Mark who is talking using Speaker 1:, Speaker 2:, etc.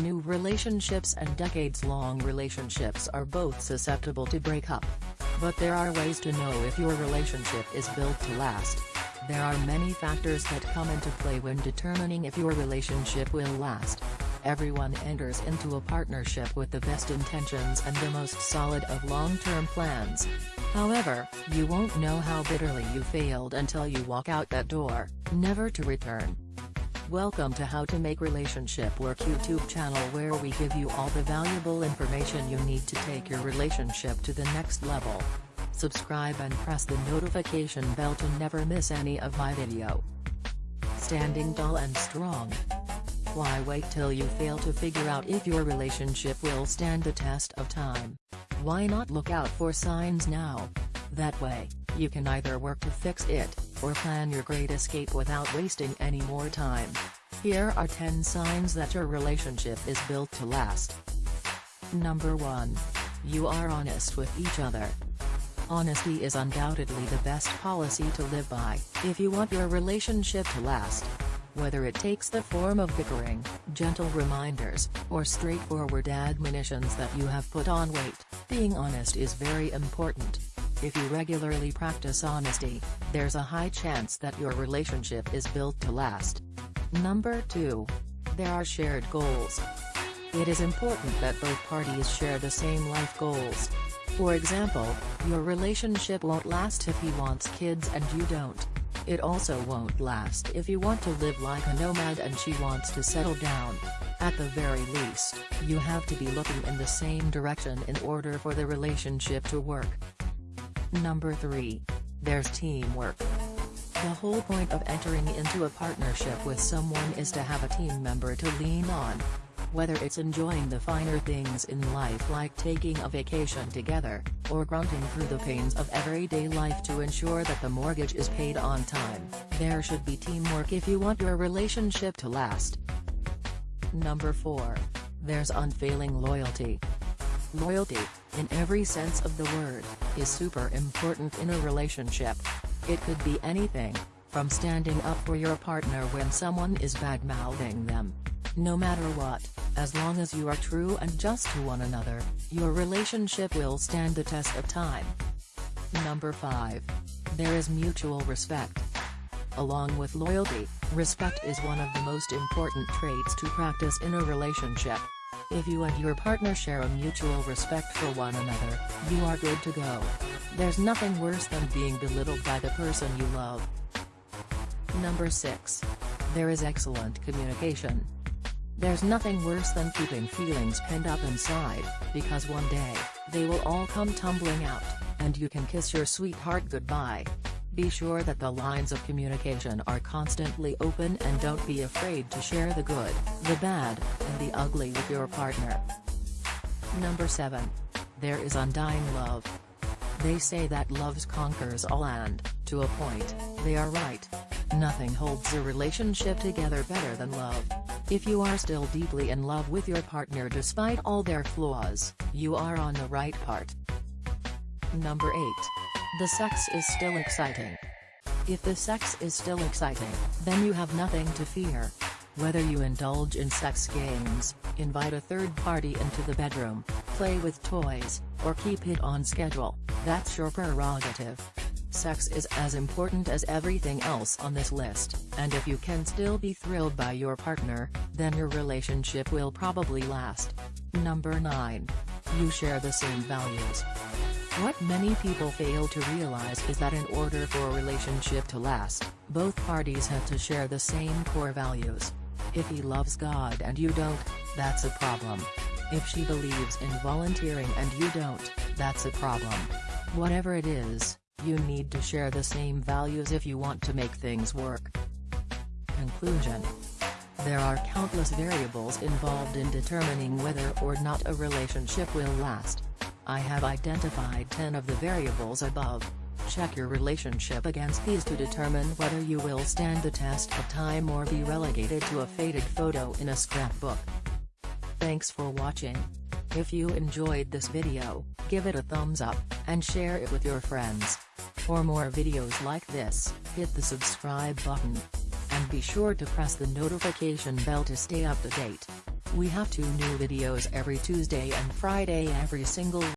Speaker 1: New relationships and decades-long relationships are both susceptible to break up. But there are ways to know if your relationship is built to last. There are many factors that come into play when determining if your relationship will last. Everyone enters into a partnership with the best intentions and the most solid of long-term plans. However, you won't know how bitterly you failed until you walk out that door, never to return. Welcome to How to Make Relationship Work YouTube channel where we give you all the valuable information you need to take your relationship to the next level. Subscribe and press the notification bell to never miss any of my video. Standing tall and strong. Why wait till you fail to figure out if your relationship will stand the test of time? Why not look out for signs now? That way, you can either work to fix it, or plan your great escape without wasting any more time. Here are 10 signs that your relationship is built to last. Number 1. You are honest with each other. Honesty is undoubtedly the best policy to live by, if you want your relationship to last. Whether it takes the form of bickering, gentle reminders, or straightforward admonitions that you have put on weight, being honest is very important. If you regularly practice honesty, there's a high chance that your relationship is built to last. Number 2. There are shared goals. It is important that both parties share the same life goals. For example, your relationship won't last if he wants kids and you don't. It also won't last if you want to live like a nomad and she wants to settle down. At the very least, you have to be looking in the same direction in order for the relationship to work. Number 3. There's teamwork. The whole point of entering into a partnership with someone is to have a team member to lean on. Whether it's enjoying the finer things in life like taking a vacation together, or grunting through the pains of everyday life to ensure that the mortgage is paid on time, there should be teamwork if you want your relationship to last. Number 4. There's unfailing loyalty. Loyalty, in every sense of the word, is super important in a relationship. It could be anything, from standing up for your partner when someone is bad-mouthing them. No matter what, as long as you are true and just to one another, your relationship will stand the test of time. Number 5. There is mutual respect. Along with loyalty, respect is one of the most important traits to practice in a relationship. If you and your partner share a mutual respect for one another, you are good to go. There's nothing worse than being belittled by the person you love. Number 6. There is excellent communication. There's nothing worse than keeping feelings pent up inside, because one day, they will all come tumbling out, and you can kiss your sweetheart goodbye. Be sure that the lines of communication are constantly open and don't be afraid to share the good, the bad, and the ugly with your partner. Number 7. There is undying love. They say that love conquers all and, to a point, they are right. Nothing holds a relationship together better than love. If you are still deeply in love with your partner despite all their flaws, you are on the right part. Number 8. The sex is still exciting. If the sex is still exciting, then you have nothing to fear. Whether you indulge in sex games, invite a third party into the bedroom, play with toys, or keep it on schedule, that's your prerogative. Sex is as important as everything else on this list, and if you can still be thrilled by your partner, then your relationship will probably last. Number 9. You share the same values. What many people fail to realize is that in order for a relationship to last, both parties have to share the same core values. If he loves God and you don't, that's a problem. If she believes in volunteering and you don't, that's a problem. Whatever it is, you need to share the same values if you want to make things work. Conclusion There are countless variables involved in determining whether or not a relationship will last. I have identified 10 of the variables above. Check your relationship against these to determine whether you will stand the test of time or be relegated to a faded photo in a scrapbook. Thanks for watching. If you enjoyed this video, give it a thumbs up, and share it with your friends. For more videos like this, hit the subscribe button. And be sure to press the notification bell to stay up to date. We have two new videos every Tuesday and Friday every single